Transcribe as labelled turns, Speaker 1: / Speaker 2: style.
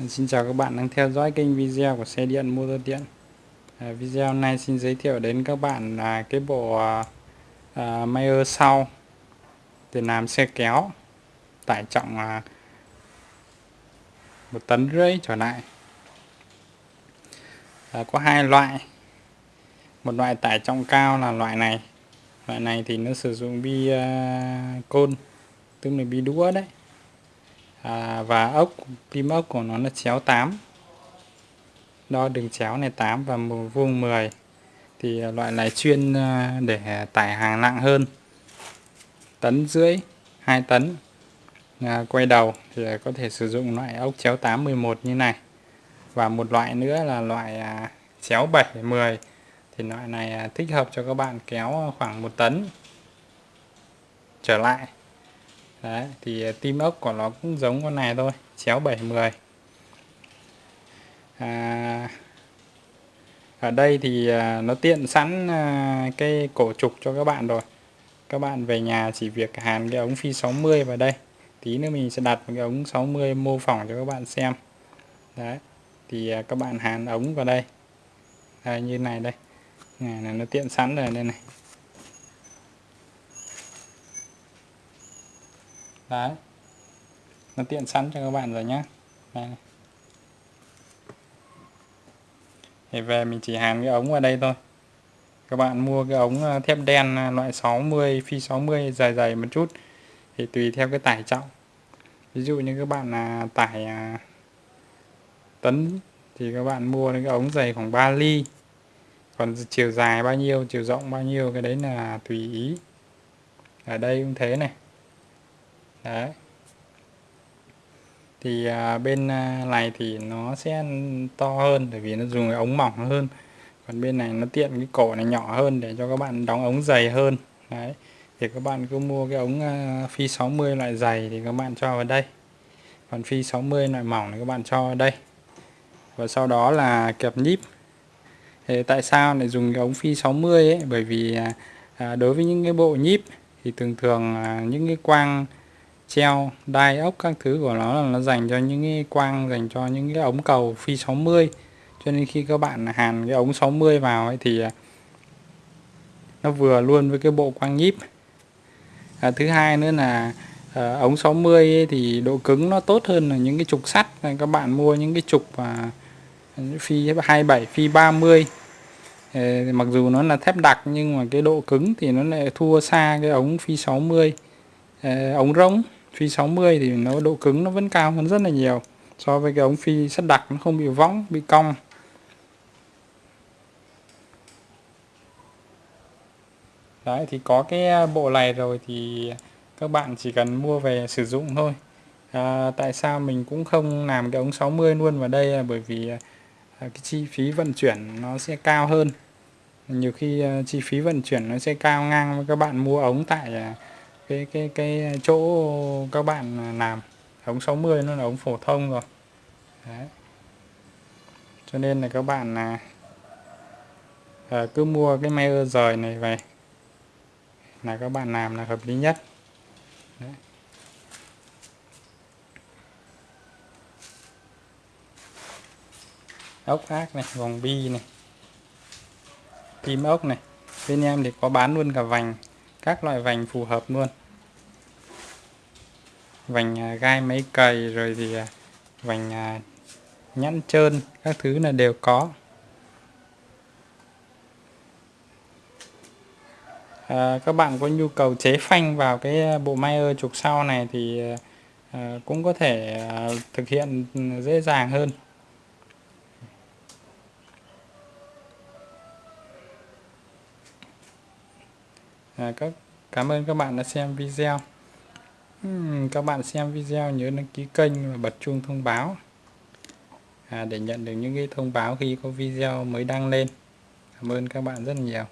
Speaker 1: Vâng, xin chào các bạn đang theo dõi kênh video của xe điện motor điện. À, Video này xin giới thiệu đến các bạn là cái bộ à, à, Mayer sau để làm xe kéo tải trọng à, một tấn rưỡi trở lại. À, có hai loại. Một loại tải trọng cao là loại này. Loại này thì nó sử dụng bi à, côn tức là bi đũa đấy à, và ốc pin ốc của nó là chéo 8 đo đường chéo này 8 và một vuông 10 thì à, loại này chuyên à, để tải hàng nặng hơn. Tấn rưỡi 2 tấn. À, quay đầu thì có thể sử dụng loại ốc chéo 8 11 như này. Và một loại nữa là loại à, chéo 7 10 thì loại này à, thích hợp cho các bạn kéo khoảng 1 tấn trở lại. Đấy, thì ờ, tim ốc của nó cũng giống con này thôi chéo 70 à, ở đây thì ờ, nó tiện sẵn ờ, cái cổ trục cho các bạn rồi. Các bạn về nhà chỉ việc hàn cái ống phi 60 vào đây. Tí nữa mình sẽ đặt một cái ống 60 mô phỏng cho các bạn xem. Đấy thì các bạn hàn ống vào đây. Đây, như này đây. Này là nó tiện sẵn rồi đây này. Đấy. Nó tiện sẵn cho các bạn rồi nhé đây. thì về mình chỉ hàn cái ống vào đây thôi. Các bạn mua cái ống ờ, thép đen à, loại 60 phi 60 dài dày một chút thì tùy theo cái tải trọng. Ví dụ như các bạn là tải à, tấn thì các bạn mua cái ống dày khoảng 3 ly. Còn chiều dài bao nhiêu, chiều rộng bao nhiêu, cái đấy là tùy ý. Ở đây cũng thế này đấy. Thì à, bên à, này thì nó sẽ to hơn bởi vì nó dùng cái ống mỏng hơn. Còn bên này nó tiện cái cổ này nhỏ hơn để cho các bạn đóng ống dày hơn. Đấy. Thì các bạn cứ mua cái ống à, phi 60 loại dày thì các bạn cho vào đây. Còn phi 60 loại mỏng thì các bạn cho vào đây. Và sau đó là kẹp nhíp. Thì tại sao lại dùng cái ống phi 60 ấy? Bởi vì à, à, đối với những cái bộ nhíp thì thường thường à, những cái quang treo đai ốc các thứ của nó là nó dành cho những cái quang dành cho những cái ống cầu phi 60 cho nên khi các bạn hàn cái ống 60 vào ấy thì à, nó vừa luôn với cái bộ quang nhíp. À, thứ hai nữa là à, ống 60 ấy thì độ cứng nó tốt hơn là những cái trục sắt. Các bạn mua những cái trục à, phi 27 phi 30 à, ờ, mặc dù nó là thép đặc nhưng mà cái độ cứng thì nó lại thua xa cái ống phi 60 à, ờ, ống rỗng phi 60 thì nó độ cứng nó vẫn cao hơn rất là nhiều. So với cái ống phi sắt đặc nó không bị võng bị cong. Đấy thì có cái à, bộ này rồi thì các bạn chỉ cần mua về sử dụng thôi. À, tại sao mình cũng không làm cái ống 60 luôn vào đây là bởi vì à, à, cái chi phí vận chuyển nó sẽ cao hơn. Nhiều khi chi phí vận chuyển nó sẽ cao ngang với các bạn mua ống tại cái cái cái chỗ các bạn làm. Ống 60 nó là ống phổ thông rồi. Đấy. cho nên là các bạn là à, cứ mua cái mayer rời này về là các bạn làm là hợp lý nhất. Đấy. ốc ác này vòng bi này kim ốc này. Bên em thì có bán luôn cả vành các loại vành phù hợp luôn vành à, gai máy cày rồi thì à, vành à, nhẵn trơn các thứ là đều có. À, các bạn có nhu cầu chế phanh vào cái bộ Mayer trục sau này thì à, cũng có thể à, thực hiện dễ dàng hơn. À, các cảm ơn các bạn đã xem video các bạn xem video nhớ đăng ký kênh và bật chuông thông báo. À, để nhận được những cái thông báo khi có video mới đăng lên. Cảm ơn các bạn rất nhiều.